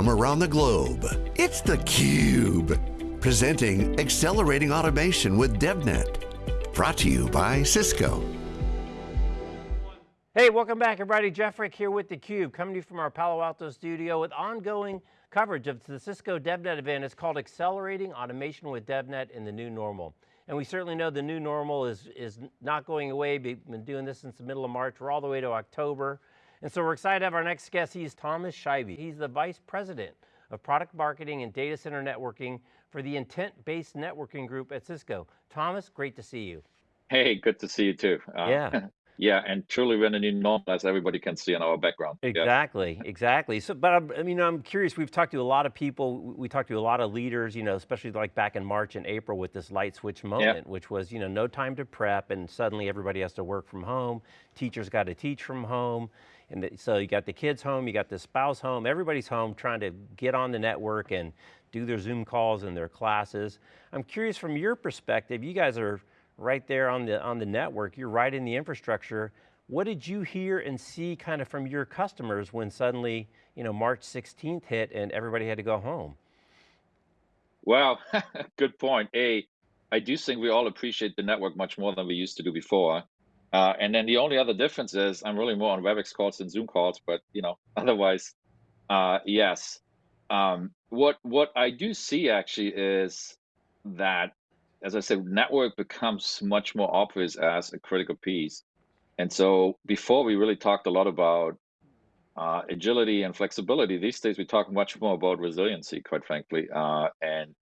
from around the globe. It's theCUBE, presenting Accelerating Automation with DevNet. Brought to you by Cisco. Hey, welcome back everybody. Jeff Frick here with theCUBE, coming to you from our Palo Alto studio with ongoing coverage of the Cisco DevNet event. It's called Accelerating Automation with DevNet in the New Normal. And we certainly know the new normal is, is not going away. We've been doing this since the middle of March. We're all the way to October. And so we're excited to have our next guest. He's Thomas Scheibe. He's the Vice President of Product Marketing and Data Center Networking for the Intent-Based Networking Group at Cisco. Thomas, great to see you. Hey, good to see you too. Uh, yeah. Yeah, and truly we're in a new normal as everybody can see in our background. Exactly, yeah. exactly. So, but I'm, I mean, I'm curious, we've talked to a lot of people, we talked to a lot of leaders, you know, especially like back in March and April with this light switch moment, yeah. which was, you know, no time to prep and suddenly everybody has to work from home. Teachers got to teach from home. And the, so you got the kids home, you got the spouse home, everybody's home trying to get on the network and do their Zoom calls and their classes. I'm curious from your perspective, you guys are right there on the, on the network, you're right in the infrastructure. What did you hear and see kind of from your customers when suddenly, you know, March 16th hit and everybody had to go home? Well, good point. A, I do think we all appreciate the network much more than we used to do before. Uh, and then the only other difference is I'm really more on WebEx calls than Zoom calls, but you know, otherwise, uh, yes. Um, what what I do see actually is that as I said, network becomes much more obvious as a critical piece. And so before we really talked a lot about uh, agility and flexibility, these days we talk much more about resiliency, quite frankly. Uh, and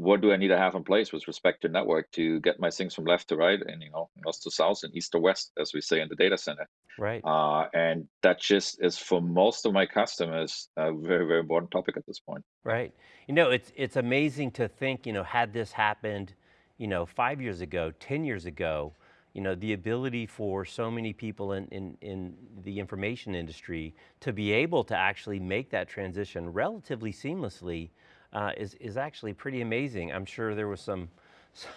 what do I need to have in place with respect to network to get my things from left to right and you know north to south and east to west, as we say in the data center. Right. Uh, and that just is for most of my customers a very very important topic at this point. Right. You know, it's it's amazing to think. You know, had this happened you know, five years ago, 10 years ago, you know, the ability for so many people in, in, in the information industry to be able to actually make that transition relatively seamlessly uh, is, is actually pretty amazing. I'm sure there was some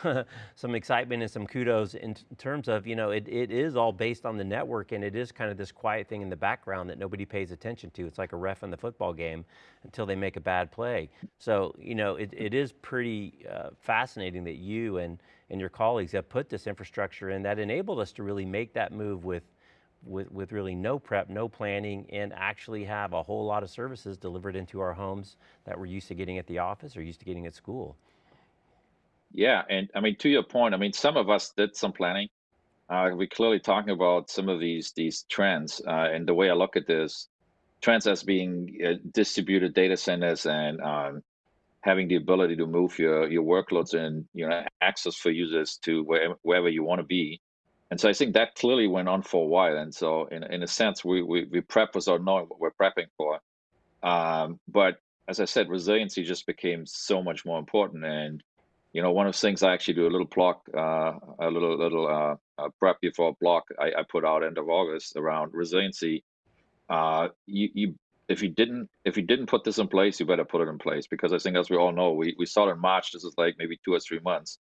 some excitement and some kudos in terms of, you know, it, it is all based on the network and it is kind of this quiet thing in the background that nobody pays attention to. It's like a ref in the football game until they make a bad play. So, you know, it, it is pretty uh, fascinating that you and, and your colleagues have put this infrastructure in that enabled us to really make that move with with, with really no prep, no planning, and actually have a whole lot of services delivered into our homes that we're used to getting at the office or used to getting at school. Yeah, and I mean, to your point, I mean, some of us did some planning. Uh, we're clearly talking about some of these these trends, uh, and the way I look at this, trends as being uh, distributed data centers and um, having the ability to move your your workloads and you know access for users to where, wherever you want to be. And so I think that clearly went on for a while. And so in in a sense, we we, we prep without knowing what we're prepping for. Um, but as I said, resiliency just became so much more important and you know, one of the things I actually do a little block, uh, a little little uh, prep before a block I, I, put out end of August around resiliency. Uh, you, you, if you didn't if you didn't put this in place, you better put it in place because I think as we all know, we we started in March. This is like maybe two or three months.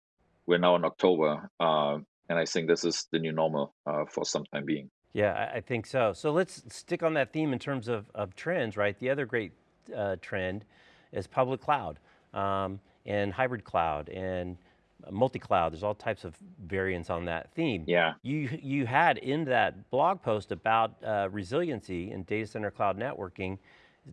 We're now in October, uh, and I think this is the new normal uh, for some time being. Yeah, I think so. So let's stick on that theme in terms of, of trends, right? The other great uh, trend is public cloud. Um, and hybrid cloud and multi-cloud, there's all types of variants on that theme. Yeah. You, you had in that blog post about uh, resiliency in data center cloud networking,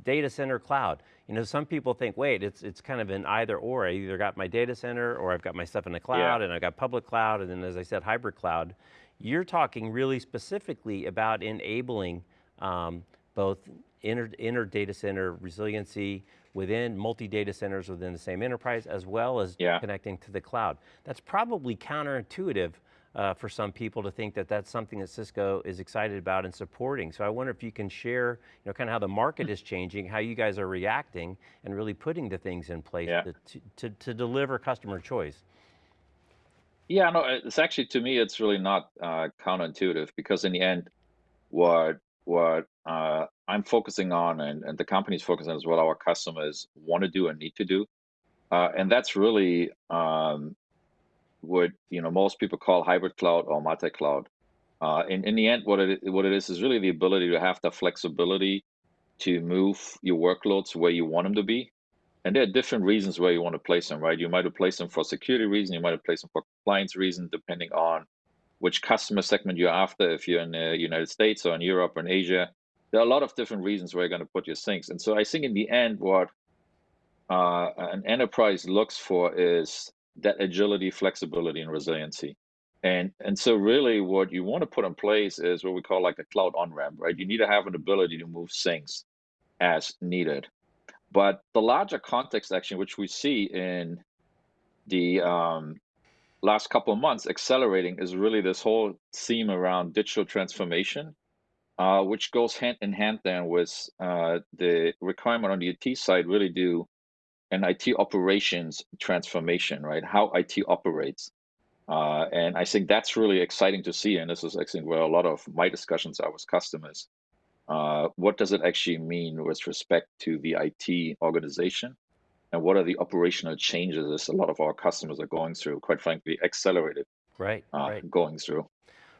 data center cloud. You know, some people think, wait, it's, it's kind of an either or. I either got my data center or I've got my stuff in the cloud yeah. and I've got public cloud and then as I said, hybrid cloud. You're talking really specifically about enabling um, both inner, inner data center resiliency, within multi-data centers within the same enterprise, as well as yeah. connecting to the cloud. That's probably counterintuitive uh, for some people to think that that's something that Cisco is excited about and supporting. So I wonder if you can share, you know, kind of how the market is changing, how you guys are reacting, and really putting the things in place yeah. to, to, to, deliver customer choice. Yeah, no, it's actually, to me, it's really not uh, counterintuitive because in the end, what what uh, I'm focusing on and, and the company's focusing on is what our customers want to do and need to do. Uh, and that's really um, what you know most people call hybrid cloud or multi-cloud. Uh, in, in the end, what it what it is is really the ability to have the flexibility to move your workloads where you want them to be. And there are different reasons where you want to place them, right? You might have placed them for security reason, you might have placed them for compliance reason, depending on which customer segment you're after, if you're in the United States or in Europe or in Asia. There are a lot of different reasons where you're going to put your things. And so I think in the end, what uh, an enterprise looks for is that agility, flexibility, and resiliency. And, and so really what you want to put in place is what we call like a cloud on-ramp, right? You need to have an ability to move things as needed. But the larger context action, which we see in the um, last couple of months accelerating is really this whole theme around digital transformation, uh, which goes hand in hand then with uh, the requirement on the IT side really do an IT operations transformation, right? How IT operates. Uh, and I think that's really exciting to see. And this is I think where a lot of my discussions are with customers. Uh, what does it actually mean with respect to the IT organization? And what are the operational changes that a lot of our customers are going through, quite frankly, accelerated right, uh, right. going through.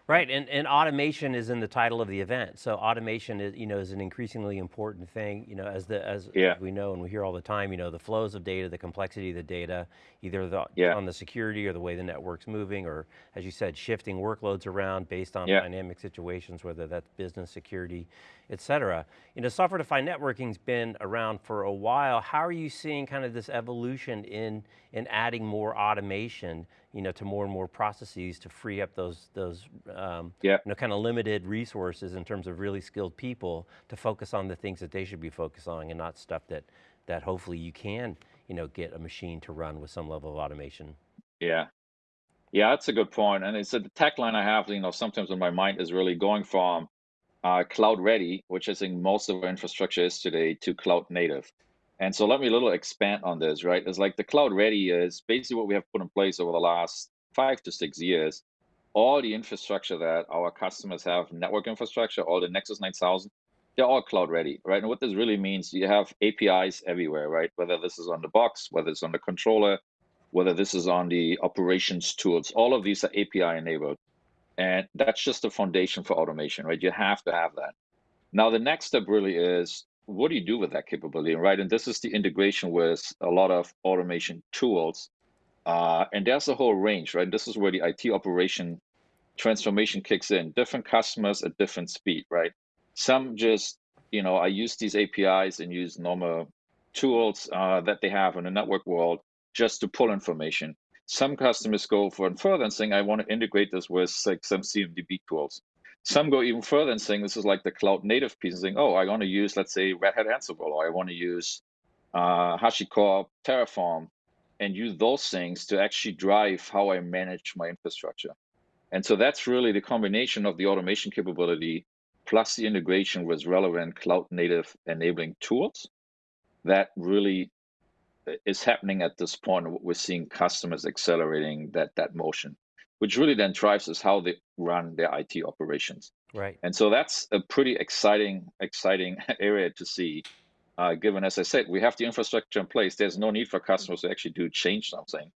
Right, and, and automation is in the title of the event. So automation is, you know, is an increasingly important thing, you know, as the as, yeah. as we know and we hear all the time, you know, the flows of data, the complexity of the data, either the, yeah. on the security or the way the network's moving, or as you said, shifting workloads around based on yeah. dynamic situations, whether that's business security, et cetera. You know, software-defined networking's been around for a while. How are you seeing kind of this evolution in, in adding more automation you know, to more and more processes to free up those, those um, yeah. you know, kind of limited resources in terms of really skilled people to focus on the things that they should be focused on and not stuff that, that hopefully you can, you know, get a machine to run with some level of automation. Yeah. Yeah, that's a good point. And it's a tech line I have, you know, sometimes in my mind is really going from uh, cloud ready, which I think most of our infrastructure is today, to cloud native. And so let me a little expand on this, right? It's like the cloud ready is basically what we have put in place over the last five to six years. All the infrastructure that our customers have, network infrastructure, all the Nexus 9000, they're all cloud ready, right? And what this really means, you have APIs everywhere, right? Whether this is on the box, whether it's on the controller, whether this is on the operations tools, all of these are API enabled. And that's just the foundation for automation, right? You have to have that. Now, the next step really is what do you do with that capability, right? And this is the integration with a lot of automation tools. Uh, and there's a whole range, right? This is where the IT operation transformation kicks in. Different customers at different speed, right? Some just, you know, I use these APIs and use normal tools uh, that they have in the network world just to pull information. Some customers go for and further and saying, I want to integrate this with like some CMDB tools. Some go even further and saying this is like the cloud native piece and saying, oh, I want to use, let's say, Red Hat Ansible, or I want to use uh, HashiCorp Terraform and use those things to actually drive how I manage my infrastructure. And so that's really the combination of the automation capability plus the integration with relevant cloud native enabling tools that really is happening at this point. We're seeing customers accelerating that that motion which really then drives us how they run their IT operations. Right. And so that's a pretty exciting, exciting area to see. Uh, given, as I said, we have the infrastructure in place. There's no need for customers to actually do change something.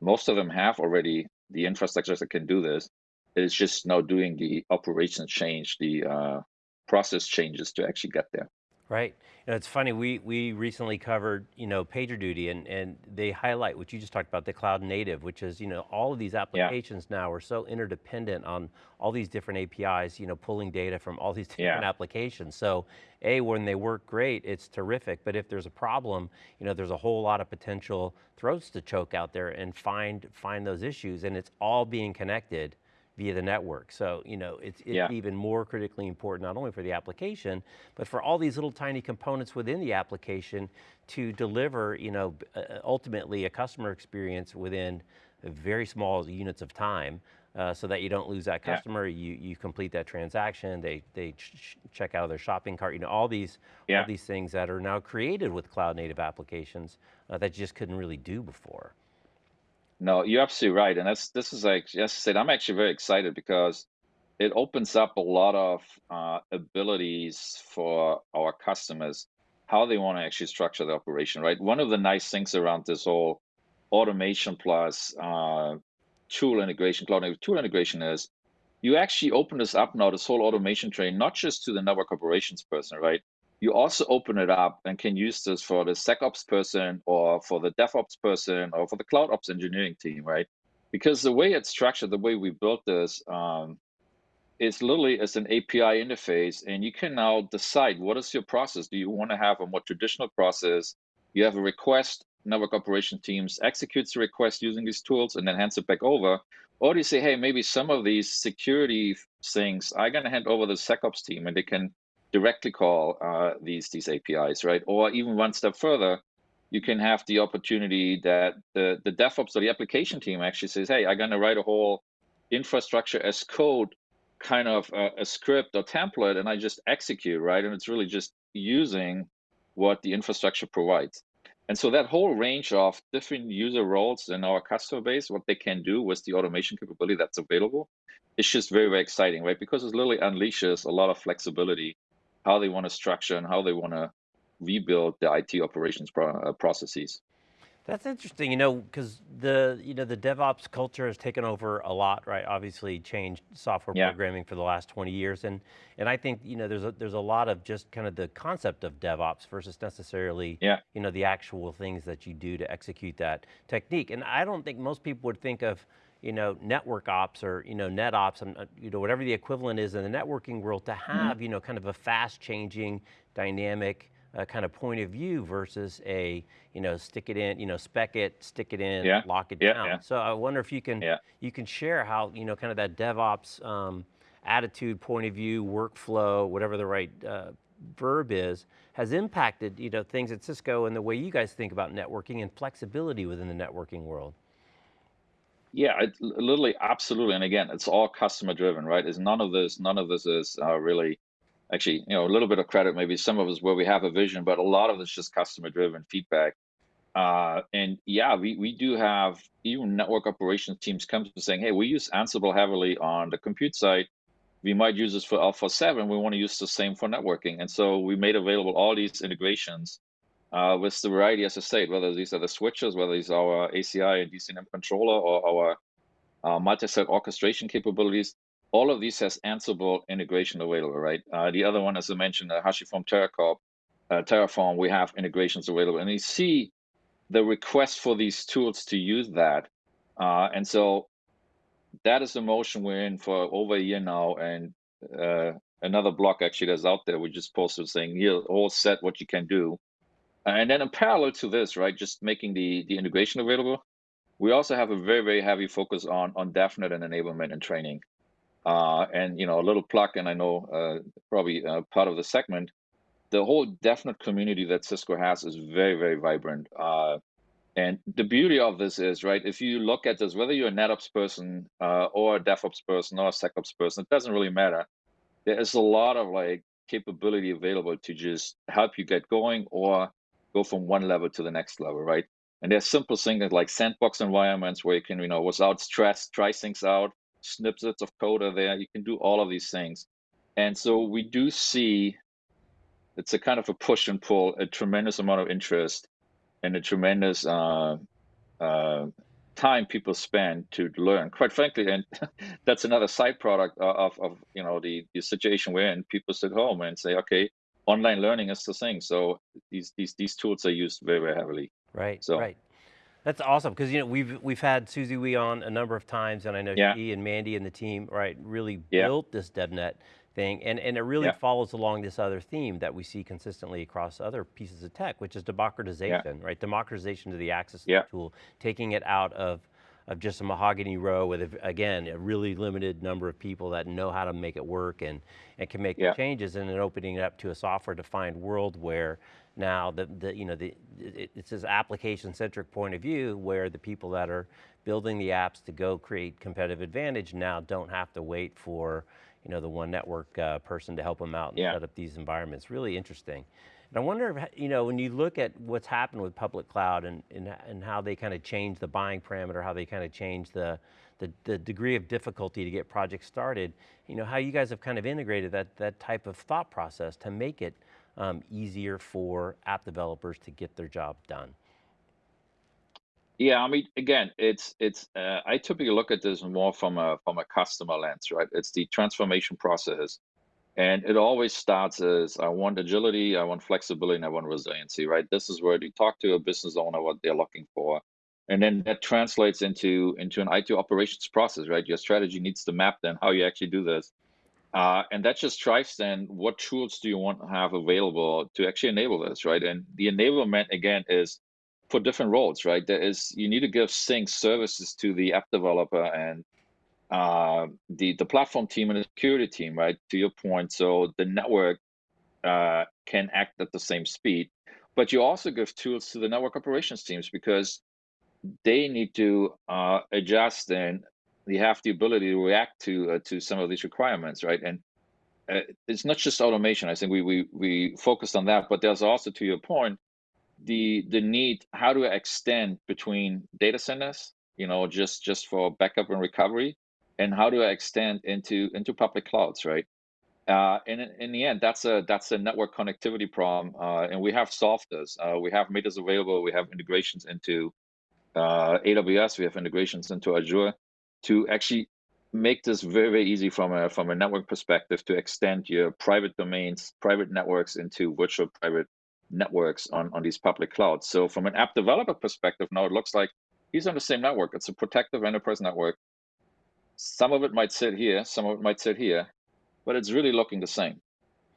Most of them have already the infrastructure that can do this. It's just now doing the operation change, the uh, process changes to actually get there. Right. You know, it's funny, we, we recently covered, you know, PagerDuty and, and they highlight what you just talked about, the cloud native, which is, you know, all of these applications yeah. now are so interdependent on all these different APIs, you know, pulling data from all these different yeah. applications. So A, when they work great, it's terrific, but if there's a problem, you know, there's a whole lot of potential throats to choke out there and find, find those issues and it's all being connected via the network. So, you know, it's, it's yeah. even more critically important, not only for the application, but for all these little tiny components within the application to deliver, you know, uh, uh, ultimately a customer experience within very small units of time uh, so that you don't lose that customer, yeah. you, you complete that transaction, they, they ch check out of their shopping cart, you know, all these, yeah. all these things that are now created with cloud native applications uh, that you just couldn't really do before. No, you're absolutely right. And that's this is like just said, I'm actually very excited because it opens up a lot of uh, abilities for our customers, how they want to actually structure the operation, right? One of the nice things around this whole automation plus uh, tool integration, cloud tool integration is you actually open this up now, this whole automation train, not just to the network operations person, right? You also open it up and can use this for the SecOps person or for the DevOps person or for the Cloud Ops engineering team, right? Because the way it's structured, the way we built this, um, is literally as an API interface, and you can now decide what is your process. Do you want to have a more traditional process? You have a request, network operation teams executes the request using these tools and then hands it back over. Or do you say, hey, maybe some of these security things I'm going to hand over to the SecOps team and they can directly call uh, these these APIs, right? Or even one step further, you can have the opportunity that the the DevOps or the application team actually says, "Hey, I'm going to write a whole infrastructure as code kind of a, a, script or template, and I just execute, right? And it's really just using what the infrastructure provides." And so that whole range of different user roles in our customer base, what they can do with the automation capability that's available, it's just very, very exciting, right? Because it literally unleashes a lot of flexibility how they want to structure and how they want to rebuild the IT operations pro uh, processes. That's interesting, you know, because the you know the DevOps culture has taken over a lot, right? Obviously, changed software yeah. programming for the last 20 years, and and I think you know there's a there's a lot of just kind of the concept of DevOps versus necessarily yeah. you know the actual things that you do to execute that technique. And I don't think most people would think of you know, network ops or, you know, net ops, and, uh, you know, whatever the equivalent is in the networking world to mm-hmm. have, mm -hmm. you know, kind of a fast changing, dynamic uh, kind of point of view versus a, you know, stick it in, you know, spec it, stick it in, yeah. lock it yeah, down. Yeah. So I wonder if you can, you can share how, you know, kind of that DevOps um, attitude, point of view, workflow, whatever the right uh, verb is, has impacted, you know, things at Cisco and the way you guys think about networking and flexibility within the networking world. Yeah, it, literally, absolutely. And again, it's all customer driven, right? Is none of this, none of this is uh, really, actually, you know, a little bit of credit, maybe some of us where we have a vision, but a lot of it's just customer driven feedback. Uh, and yeah, we, we do have even network operations teams come to saying, hey, we use Ansible heavily on the compute side. We might use this for Alpha 7. We want to use the same for networking. And so we made available all these integrations uh, with the variety, as I said, whether these are the switches, whether these are our ACI and DCNM controller or our uh, multi-site orchestration capabilities, all of these has Ansible integration available, right? Uh, the other one, as I mentioned, uh, HashiCorp Terracorp, uh, Terraform, we have integrations available. And you see the request for these tools to use that. Uh, and so that is the motion we're in for over a year now. And uh, another block actually that's out there, we just posted saying, here, all set what you can do. And then in parallel to this, right, just making the, the integration available, we also have a very, very heavy focus on, on DevNet and enablement and training. Uh, and, you know, a little plug, and I know uh, probably uh, part of the segment, the whole DevNet community that Cisco has is very, very vibrant. Uh, and the beauty of this is, right, if you look at this, whether you're a NetOps person uh, or a DevOps person or a SecOps person, it doesn't really matter. There is a lot of like capability available to just help you get going or go from one level to the next level, right? And there's simple things like sandbox environments where you can, you know, without stress, try things out, snippets of code are there. You can do all of these things. And so we do see it's a kind of a push and pull, a tremendous amount of interest and a tremendous uh, uh, time people spend to learn. Quite frankly, and that's another side product of, of you know the, the situation we're in. People sit home and say, okay, online learning is the thing. So these these these tools are used very very heavily. Right. So. Right. That's awesome because you know we've we've had Susie Wee on a number of times, and I know yeah. she and Mandy and the team right really yeah. built this DevNet thing, and and it really yeah. follows along this other theme that we see consistently across other pieces of tech, which is democratization, right? Democratization to the access to the tool, taking it out of of just a mahogany row with, again, a really limited number of people that know how to make it work and, and can make yeah. the changes and then opening it up to a software defined world where now the, the you know, the, it, it's this application centric point of view where the people that are building the apps to go create competitive advantage now don't have to wait for you know, the one network uh, person to help them out and yeah. set up these environments. Really interesting. And I wonder, if, you know, when you look at what's happened with public cloud and, and, and how they kind of change the buying parameter, how they kind of change the, the, the, degree of difficulty to get projects started, you know, how you guys have kind of integrated that, that type of thought process to make it um, easier for app developers to get their job done. Yeah, I mean, again, it's it's. Uh, I typically look at this more from a from a customer lens, right? It's the transformation process And it always starts as I want agility, I want flexibility, and I want resiliency, right? This is where you talk to a business owner what they're looking for. And then that translates into into an IT operations process, right? Your strategy needs to map then how you actually do this. Uh, and that just drives then what tools do you want to have available to actually enable this, right? And the enablement again is for different roles, right? There is you need to give sync services to the app developer and uh, the the platform team and the security team, right? To your point, so the network uh, can act at the same speed, but you also give tools to the network operations teams because they need to uh, adjust and they have the ability to react to uh, to some of these requirements, right? And uh, it's not just automation. I think we we we focused on that, but there's also, to your point, the the need how to extend between data centers, you know, just just for backup and recovery, and how to extend into into public clouds, right? Uh, and in, in, the end, that's a that's a network connectivity problem, uh, and we have solved. Uh, we have meters available. We have integrations into uh, AWS. We have integrations into Azure to actually make this very very easy from a from a network perspective to extend your private domains, private networks into virtual private networks on on these public clouds. So from an app developer perspective, now it looks like he's on the same network. It's a protective enterprise network some of it might sit here, some of it might sit here, but it's really looking the same.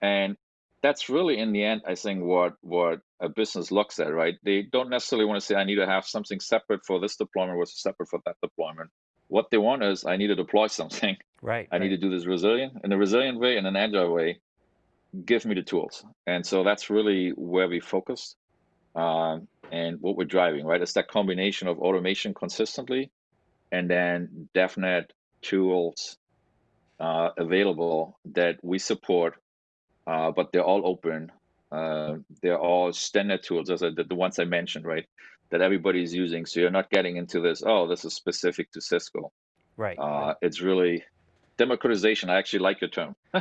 And that's really in the end, I think what what a business looks at, right? They don't necessarily want to say I need to have something separate for this deployment versus separate for that deployment. What they want is I need to deploy something. Right. I right. need to do this resilient in a resilient way, in an agile way. Give me the tools. And so that's really where we focused um, and what we're driving, right? It's that combination of automation consistently and then DevNet tools uh, available that we support, uh, but they're all open. Uh, they're all standard tools, as I, the, the ones I mentioned, right? That everybody's using. So you're not getting into this. Oh, this is specific to Cisco. Right. Uh, right. It's really democratization. I actually like your term.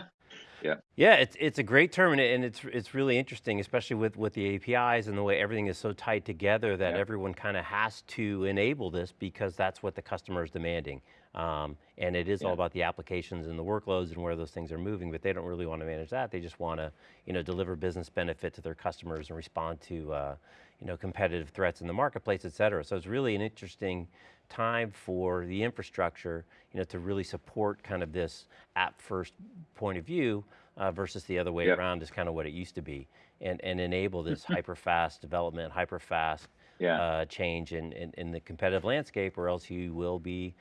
yeah. Yeah, it's it's a great term, and, it, and it's it's really interesting, especially with with the APIs and the way everything is so tied together that yeah. everyone kind of has to enable this because that's what the customer is demanding. Um, and it is yeah. all about the applications and the workloads and where those things are moving, but they don't really want to manage that. They just want to, you know, deliver business benefit to their customers and respond to, uh, you know, competitive threats in the marketplace, et cetera. So it's really an interesting time for the infrastructure, you know, to really support kind of this app first point of view uh, versus the other way yep. around is kind of what it used to be and, and enable this hyper fast development, hyper fast yeah. uh, change in, in, in, the competitive landscape or else you will be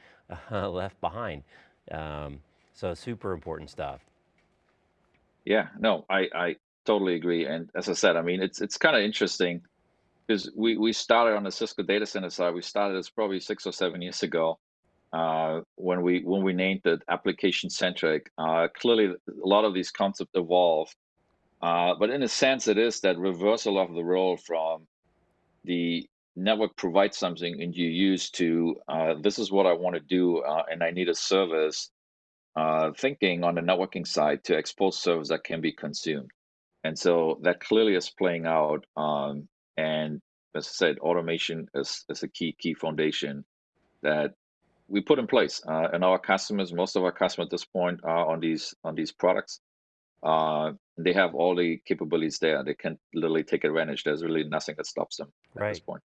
uh, left behind. Um, so super important stuff. Yeah, no, I, I totally agree. And as I said, I mean, it's it's kind of interesting because we, we started on the Cisco data center side. We started this probably six or seven years ago uh, when we when we named it application centric. Uh, clearly, a lot of these concepts evolved, uh, but in a sense, it is that reversal of the role from the network provides something and you use to uh, this is what I want to do uh, and I need a service uh, thinking on the networking side to expose service that can be consumed. And so that clearly is playing out. Um, and as I said, automation is, is a key key foundation that we put in place. Uh, and our customers, most of our customers at this point are on these on these products. Uh, they have all the capabilities there. They can literally take advantage. There's really nothing that stops them at this point.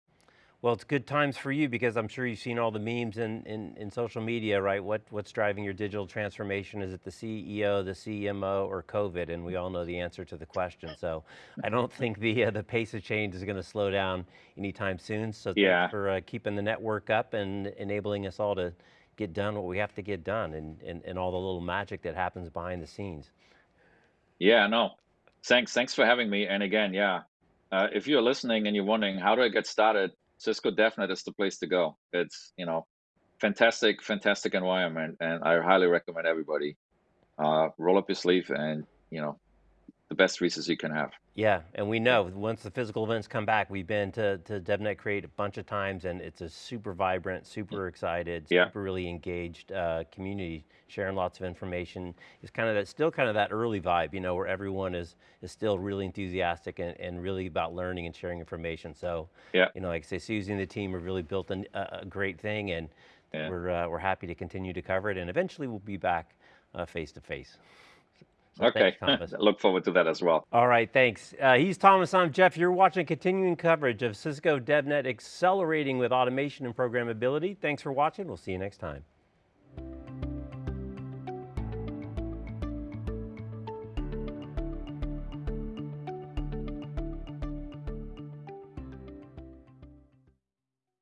Well, it's good times for you because I'm sure you've seen all the memes in, in, in, social media, right? What, what's driving your digital transformation? Is it the CEO, the CMO, or COVID? And we all know the answer to the question. So I don't think the, uh, the pace of change is going to slow down anytime soon. So yeah. thanks for uh, keeping the network up and enabling us all to get done what we have to get done and, and, and all the little magic that happens behind the scenes. Yeah, no, thanks. Thanks for having me. And again, yeah, uh, if you're listening and you're wondering, how do I get started? Cisco DevNet is the place to go. It's you know, fantastic, fantastic environment, and I highly recommend everybody uh, roll up your sleeve and you know the best resources you can have. Yeah, and we know once the physical events come back, we've been to, to DevNet Create a bunch of times and it's a super vibrant, super excited, yeah. super really engaged uh, community, sharing lots of information. It's kind of that, still kind of that early vibe, you know, where everyone is is still really enthusiastic and, and really about learning and sharing information. So, yeah. you know, like I say, Susie and the team have really built an, a, a, great thing and yeah. we're, uh, we're happy to continue to cover it and eventually we'll be back uh, face to face. Okay, thanks, look forward to that as well. All right, thanks. Uh, he's Thomas, I'm Jeff. You're watching continuing coverage of Cisco DevNet accelerating with automation and programmability. Thanks for watching. We'll see you next time.